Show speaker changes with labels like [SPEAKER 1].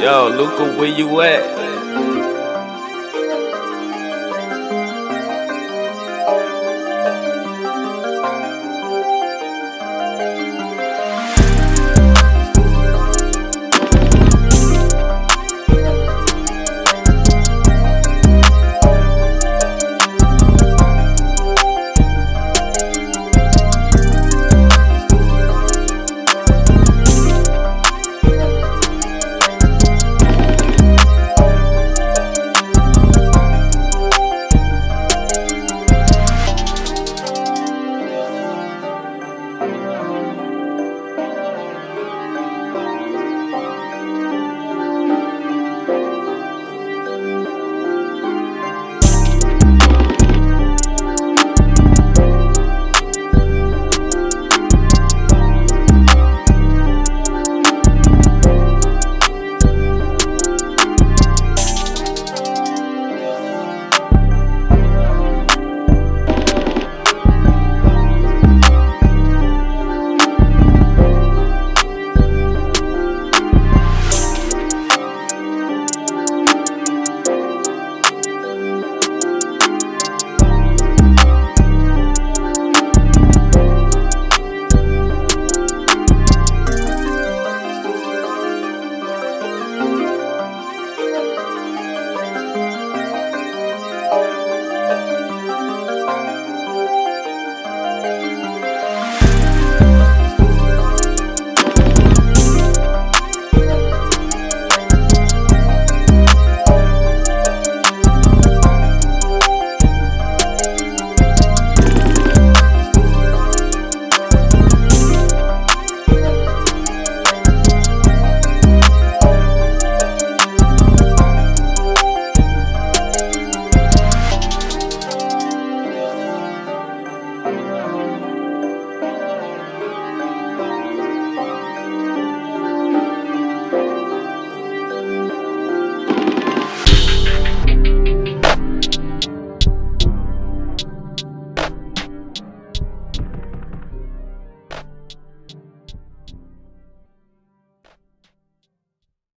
[SPEAKER 1] Yo, Luca, where you at?